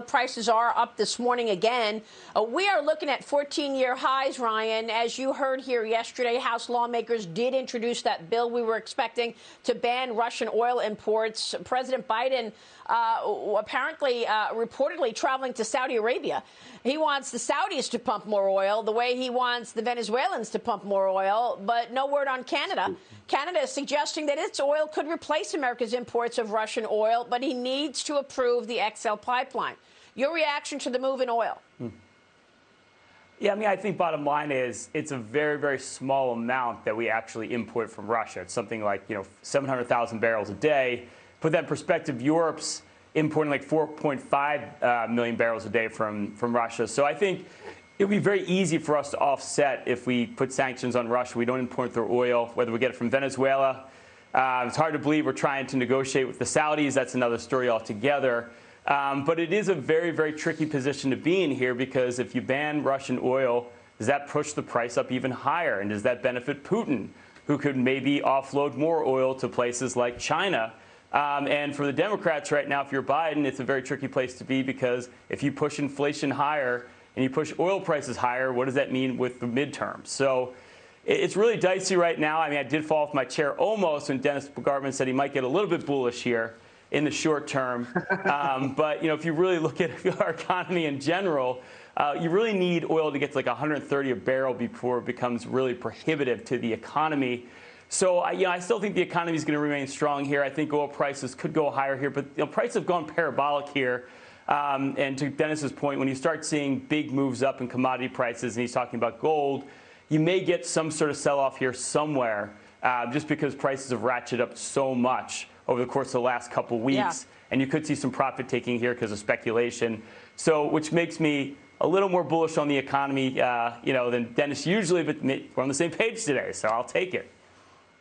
prices are up this morning again. Uh, we are looking at 14 year highs, Ryan. As you heard here yesterday, House lawmakers did introduce that bill we were expecting to ban Russian oil imports. President Biden uh, apparently, uh, reportedly traveling to Saudi Arabia. He wants the Saudis to pump more oil the way he wants the Venezuelans to pump more oil, but no word on Canada. Canada is suggesting that its oil could replace America's imports of Russian oil, but he needs to approve the XL pipeline. Your reaction to the move in oil? Hmm. Yeah, I mean, I think bottom line is it's a very, very small amount that we actually import from Russia. It's something like, you know, 700,000 barrels a day. Put that in perspective, Europe's importing like 4.5 uh, million barrels a day from, from Russia. So I think it would be very easy for us to offset if we put sanctions on Russia. We don't import their oil, whether we get it from Venezuela. Uh, it's hard to believe we're trying to negotiate with the Saudis. That's another story altogether. Um, but it is a very, very tricky position to be in here because if you ban Russian oil, does that push the price up even higher? And does that benefit Putin, who could maybe offload more oil to places like China? Um, and for the Democrats right now, if you're Biden, it's a very tricky place to be because if you push inflation higher and you push oil prices higher, what does that mean with the midterms? So it's really dicey right now. I mean, I did fall off my chair almost when Dennis Gartman said he might get a little bit bullish here in the short term. Um, but you know, if you really look at our economy in general, uh, you really need oil to get to like 130 a barrel before it becomes really prohibitive to the economy. So I, you know, I still think the economy is going to remain strong here. I think oil prices could go higher here, but you know, prices have gone parabolic here. Um, and to Dennis's point, when you start seeing big moves up in commodity prices, and he's talking about gold, you may get some sort of sell-off here somewhere, uh, just because prices have ratcheted up so much over the course of the last couple weeks. Yeah. And you could see some profit taking here because of speculation. So, which makes me a little more bullish on the economy, uh, you know, than Dennis usually, but we're on the same page today, so I'll take it.